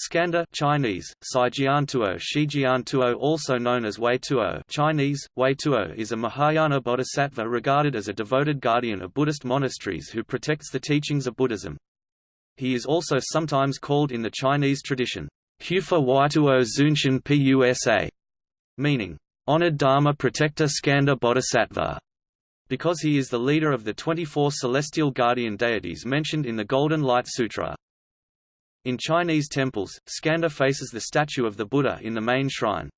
Skanda Chinese, Saijiantuo Shijiantuo also known as Wei Tuo Chinese, Wei Tuo is a Mahayana bodhisattva regarded as a devoted guardian of Buddhist monasteries who protects the teachings of Buddhism. He is also sometimes called in the Chinese tradition, Hufa Waituo Zunshin Pusa, meaning, honored Dharma protector Skanda Bodhisattva, because he is the leader of the 24 celestial guardian deities mentioned in the Golden Light Sutra. In Chinese temples, Skanda faces the statue of the Buddha in the main shrine.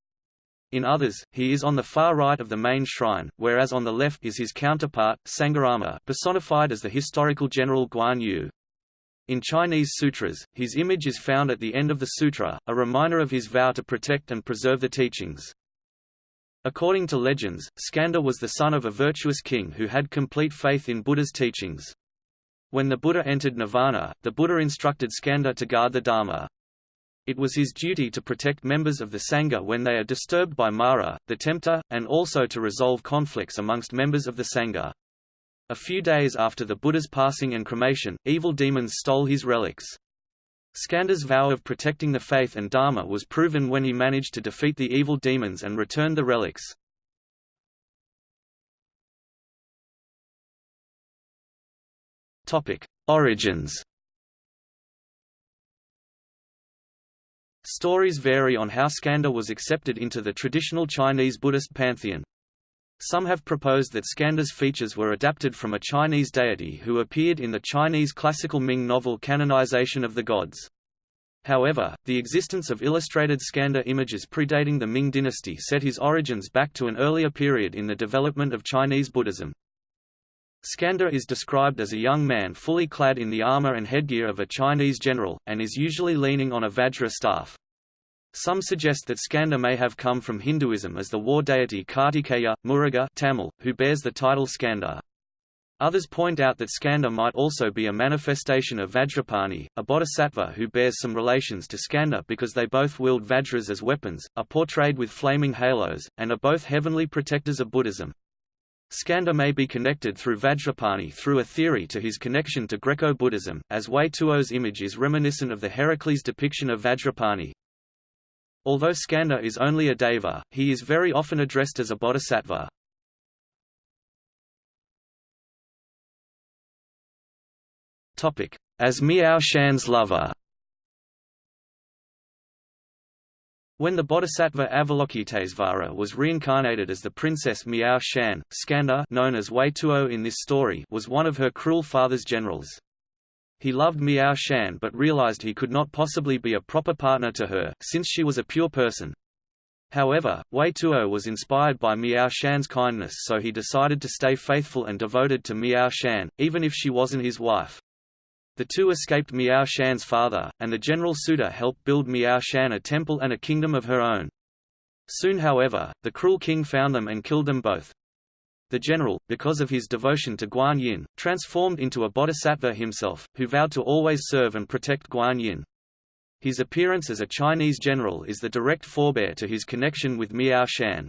In others, he is on the far right of the main shrine, whereas on the left is his counterpart, Sangarama personified as the historical general Guan Yu. In Chinese sutras, his image is found at the end of the sutra, a reminder of his vow to protect and preserve the teachings. According to legends, Skanda was the son of a virtuous king who had complete faith in Buddha's teachings. When the Buddha entered nirvana, the Buddha instructed Skanda to guard the Dharma. It was his duty to protect members of the Sangha when they are disturbed by Mara, the tempter, and also to resolve conflicts amongst members of the Sangha. A few days after the Buddha's passing and cremation, evil demons stole his relics. Skanda's vow of protecting the faith and Dharma was proven when he managed to defeat the evil demons and returned the relics. Topic: Origins. Stories vary on how Skanda was accepted into the traditional Chinese Buddhist pantheon. Some have proposed that Skanda's features were adapted from a Chinese deity who appeared in the Chinese classical Ming novel Canonization of the Gods. However, the existence of illustrated Skanda images predating the Ming dynasty set his origins back to an earlier period in the development of Chinese Buddhism. Skanda is described as a young man fully clad in the armor and headgear of a Chinese general, and is usually leaning on a Vajra staff. Some suggest that Skanda may have come from Hinduism as the war deity Kartikeya, Muruga Tamil, who bears the title Skanda. Others point out that Skanda might also be a manifestation of Vajrapani, a bodhisattva who bears some relations to Skanda because they both wield Vajras as weapons, are portrayed with flaming halos, and are both heavenly protectors of Buddhism. Skanda may be connected through Vajrapani through a theory to his connection to Greco-Buddhism, as Wei Tuo's image is reminiscent of the Heracles depiction of Vajrapani. Although Skanda is only a deva, he is very often addressed as a bodhisattva. As Miao Shan's lover When the bodhisattva Avalokitesvara was reincarnated as the princess Miao Shan, Skanda known as Wei Tuo in this story was one of her cruel father's generals. He loved Miao Shan but realized he could not possibly be a proper partner to her, since she was a pure person. However, Wei Tuo was inspired by Miao Shan's kindness so he decided to stay faithful and devoted to Miao Shan, even if she wasn't his wife. The two escaped Miao Shan's father, and the general Suda helped build Miao Shan a temple and a kingdom of her own. Soon however, the cruel king found them and killed them both. The general, because of his devotion to Guan Yin, transformed into a bodhisattva himself, who vowed to always serve and protect Guan Yin. His appearance as a Chinese general is the direct forebear to his connection with Miao Shan.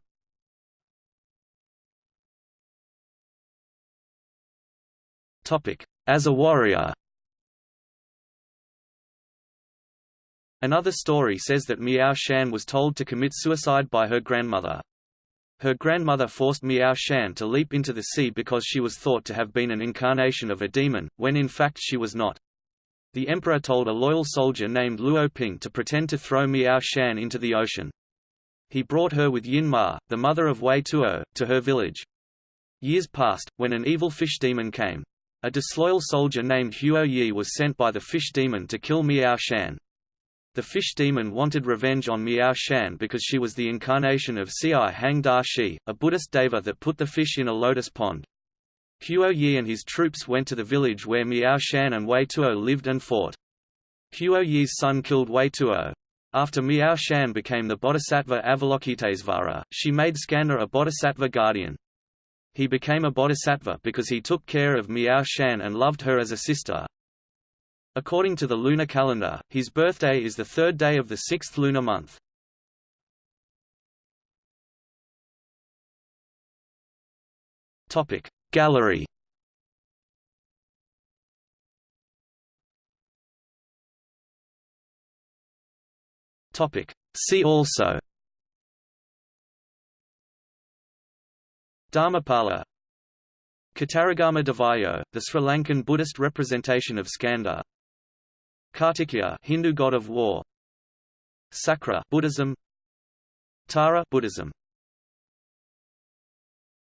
As a warrior Another story says that Miao Shan was told to commit suicide by her grandmother. Her grandmother forced Miao Shan to leap into the sea because she was thought to have been an incarnation of a demon, when in fact she was not. The emperor told a loyal soldier named Luo Ping to pretend to throw Miao Shan into the ocean. He brought her with Yin Ma, the mother of Wei Tuo, to her village. Years passed, when an evil fish demon came. A disloyal soldier named Huo Yi was sent by the fish demon to kill Miao Shan. The fish demon wanted revenge on Miao Shan because she was the incarnation of Si Hang Da Shi, a Buddhist deva that put the fish in a lotus pond. Huo Yi and his troops went to the village where Miao Shan and Wei Tuo lived and fought. Huo Yi's son killed Wei Tuo. After Miao Shan became the bodhisattva Avalokitesvara, she made Skanda a bodhisattva guardian. He became a bodhisattva because he took care of Miao Shan and loved her as a sister, According to the lunar calendar, his birthday is the third day of the sixth lunar month. Topic Gallery Topic. See also Dharmapala Kataragama Devayo, the Sri Lankan Buddhist representation of Skanda Kartikeya Hindu god of war. Sakra Buddhism. Tara Buddhism